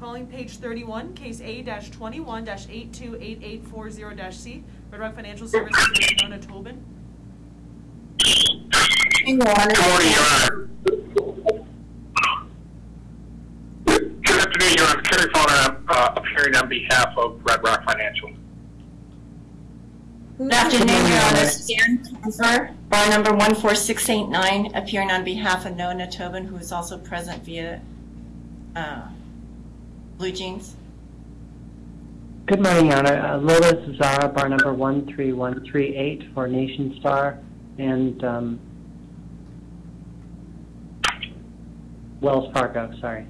Calling page thirty-one, case A twenty-one eight two eight eight four zero C, Red Rock Financial Services, Ms. Nona Tobin. Your Honor. Good morning, Your Honor. Good afternoon, Your Honor. Kerry Faughnan, uh, appearing on behalf of Red Rock Financial. Good afternoon, Your Honor. Stan Kemper, bar number 14689, appearing on behalf of Nona Tobin, who is also present via uh, BlueJeans. Good morning, Your Honor. Uh, Lola Zazara, bar number 13138 for Nationstar and um, Wells Fargo, sorry.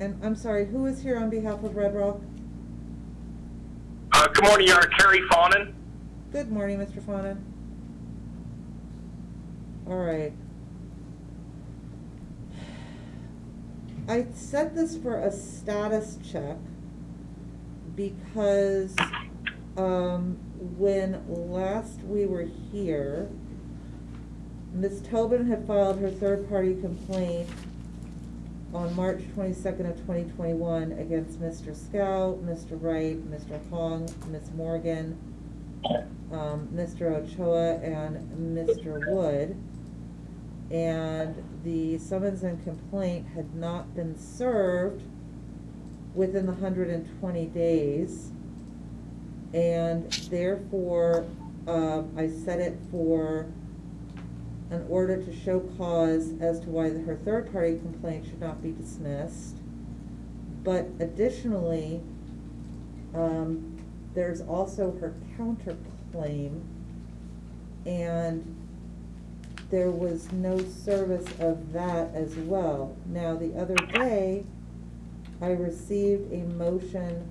And I'm sorry, who is here on behalf of Red Rock? Uh, good morning, Your Honor. Kerry Faughnan. Good morning, Mr. Faughnan. All right. I set this for a status check because um, when last we were here, Ms. Tobin had filed her third-party complaint on March twenty-second of twenty twenty-one against Mr. Scow, Mr. Wright, Mr. Hong, Ms. Morgan, um, Mr. Ochoa, and Mr. Wood. And the summons and complaint had not been served within the hundred and twenty days. And therefore, um, I set it for an order to show cause as to why her third-party complaint should not be dismissed. But additionally, um, there's also her counterclaim. And there was no service of that as well. Now, the other day, I received a motion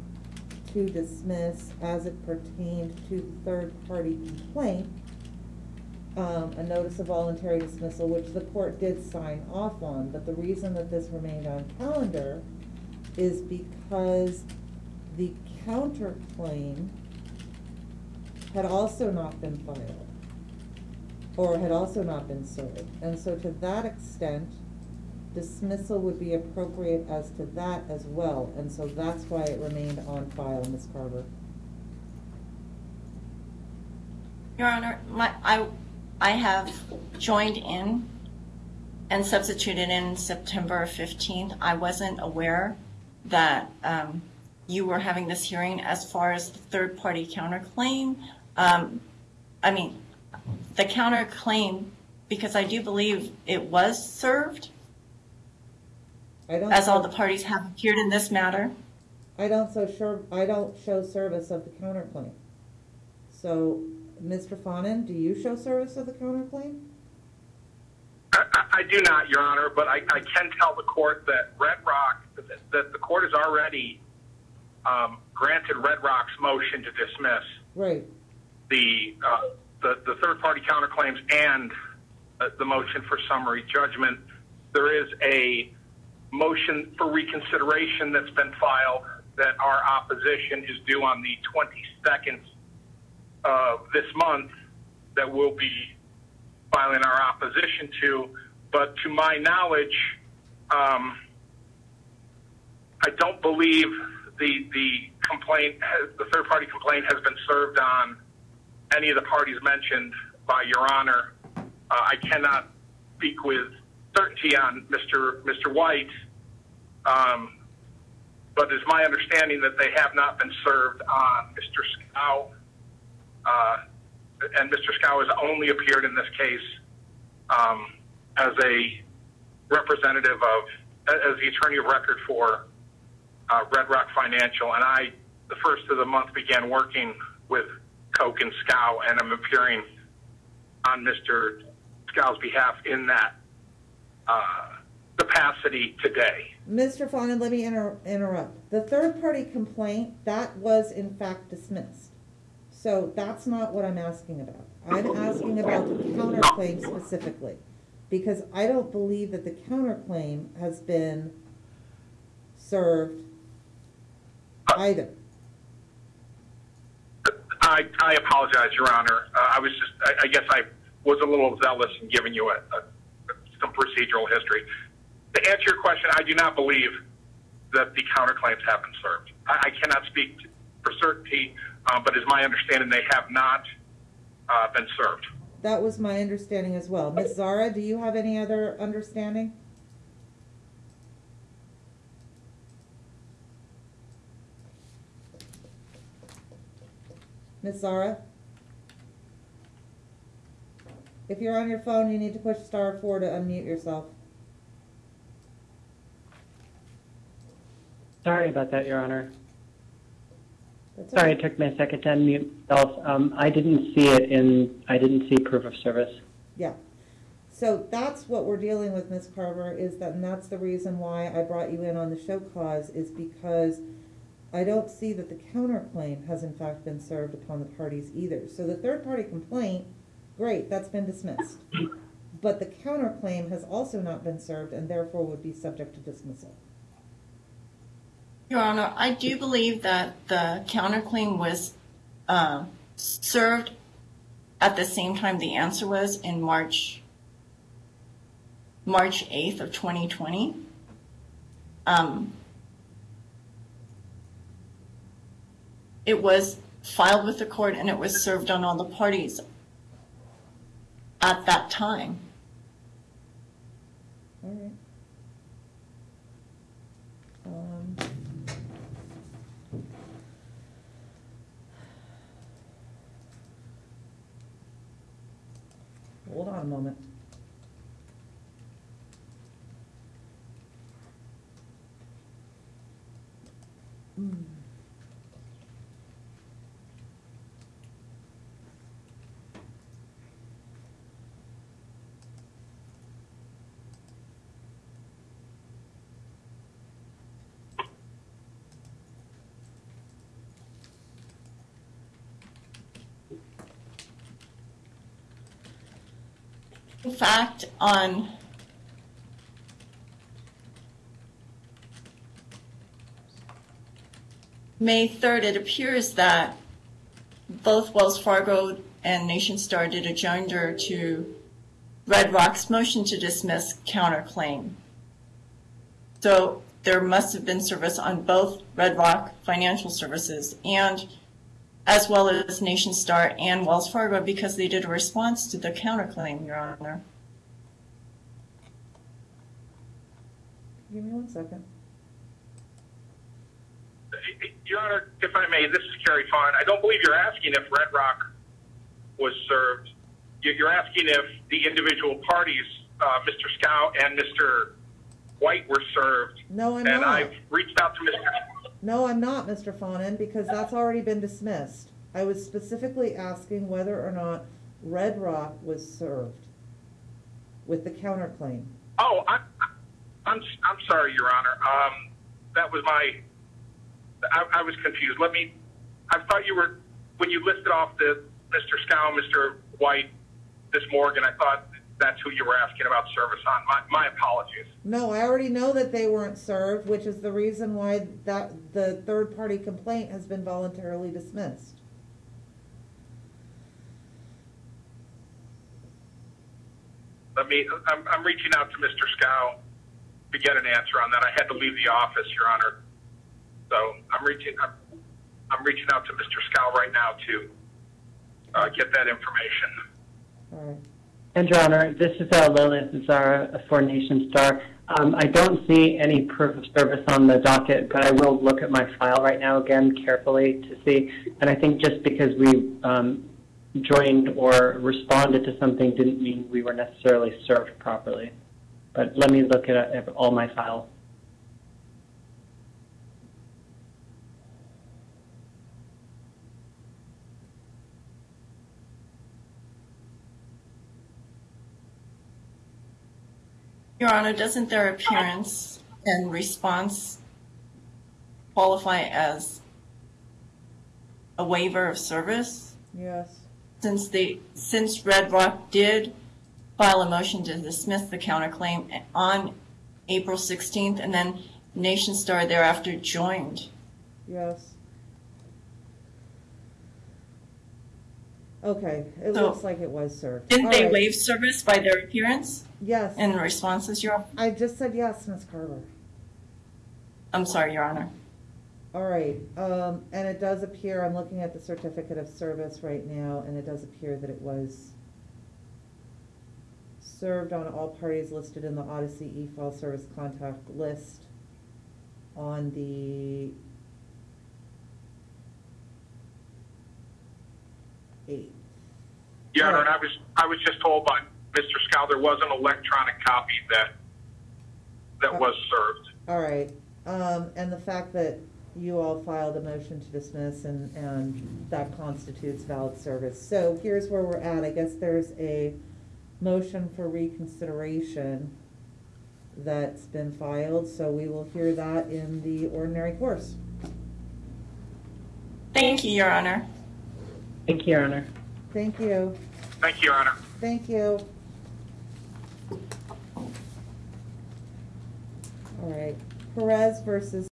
to dismiss as it pertained to third-party complaint, um, a notice of voluntary dismissal, which the court did sign off on, but the reason that this remained on calendar is because the counterclaim had also not been filed, or had also not been served. And so to that extent, dismissal would be appropriate as to that as well, and so that's why it remained on file, Ms. Carver. Your Honor, my, I, I have joined in and substituted in September 15th. I wasn't aware that um, you were having this hearing as far as the third-party counterclaim. Um, I mean, the counterclaim, because I do believe it was served, I don't. as all the parties have appeared in this matter. I don't so sure, I don't show service of the counterclaim. So, Mr. Faughnan, do you show service of the counterclaim? I, I- I do not, Your Honor, but I, I can tell the court that Red Rock, that, that the court has already um, granted Red Rock's motion to dismiss Right, the, the, the third-party counterclaims and uh, the motion for summary judgment. There is a motion for reconsideration that's been filed that our opposition is due on the 22nd of this month that we'll be filing our opposition to. But to my knowledge, um, I don't believe the the complaint, has, the third party complaint, has been served on any of the parties mentioned by Your Honor. Uh, I cannot speak with certainty on Mr. Mr. White, um, but it's my understanding that they have not been served on Mr. Scow, uh, and Mr. Scow has only appeared in this case um, as a representative of, as the attorney of record for uh, Red Rock Financial, and I, the first of the month, began working with Koch and Scow, and I'm appearing on Mr. Scow's behalf in that uh, capacity today. Mr. Faughnan, let me inter- interrupt. The third-party complaint, that was in fact dismissed. So that's not what I'm asking about. I'm asking about the counterclaim specifically. Because I don't believe that the counterclaim has been served either. I, I apologize, Your Honor. Uh, I was just, I, I guess I was a little zealous in giving you a, a, some procedural history. To answer your question, I do not believe that the counterclaims have been served. I, I cannot speak for certainty, uh, but it's my understanding they have not uh, been served. That was my understanding as well. Ms. Xara, do you have any other understanding? Ms. Xara? If you're on your phone, you need to push star four to unmute yourself. Sorry about that, Your Honor. That's Sorry, okay. it took me a second to unmute myself. Um, I didn't see it in, I didn't see proof of service. Yeah. So that's what we're dealing with, Ms. Carver, is that, and that's the reason why I brought you in on the show cause, is because I don't see that the counterclaim has in fact been served upon the parties either. So the third-party complaint, great, that's been dismissed. But the counterclaim has also not been served and therefore would be subject to dismissal. Your Honor, I do believe that the counterclaim was uh, served at the same time the answer was in March, March 8th of 2020. Um, It was filed with the court and it was served on all the parties at that time. All right. Um, Hold on a moment. Hmm. In fact, on May 3rd, it appears that both Wells Fargo and Nationstar did a joinder to Red Rock's motion to dismiss counterclaim. So there must have been service on both Red Rock Financial Services and as well as Nationstar and Wells Fargo because they did a response to the counterclaim, Your Honor. Give me one second. Your Honor, if I may, this is Kerry Fawn. I don't believe you're asking if Red Rock was served. You- You're asking if the individual parties, uh, Mr. Scow and Mr. White, were served. No, I'm And not. I've reached out to Mr. No, I'm not, Mr. Faughnan, because that's already been dismissed. I was specifically asking whether or not Red Rock was served with the counterclaim. Oh, I, I'm, I'm sorry, Your Honor. Um, that was my, I, I was confused. Let me, I thought you were, when you listed off the Mr. Scow, Mr. White, Miss Morgan, I thought that's who you were asking about service on. My, my apologies. No, I already know that they weren't served, which is the reason why that, the third-party complaint has been voluntarily dismissed. Let me, I'm, I'm reaching out to Mr. Scow to get an answer on that. I had to leave the office, Your Honor. So I'm reaching, I'm, I'm reaching out to Mr. Scow right now to, uh, get that information. All right. And Your Honor, this is uh, Lilith Xara for Nationstar. Um, I don't see any proof of service on the docket, but I will look at my file right now again carefully to see. And I think just because we um, joined or responded to something didn't mean we were necessarily served properly. But let me look at, at all my files. Your Honor, doesn't their appearance and response qualify as a waiver of service? Yes. Since they, since Red Rock did file a motion to dismiss the counterclaim on April 16th, and then Nationstar thereafter joined. Yes. Okay, it So- looks like it was served. Didn't All they right. waive service by their appearance Yes, and responses, Your? I just said yes, Ms. Carver. I'm sorry, Your Honor. All right, um, and it does appear, I'm looking at the certificate of service right now, and it does appear that it was served on all parties listed in the Odyssey e-file service contact list on the eighth. Your Honor, and I was, I was just told by Mr. Scow there was an electronic copy that, that was served. All right, um, and the fact that you all filed a motion to dismiss and, and that constitutes valid service. So here's where we're at, I guess there's a motion for reconsideration that's been filed, so we will hear that in the ordinary course. Thank you, Your Honor. Thank you, Your Honor. Thank you, Thank you, Your Honor. thank you. All right, Perez versus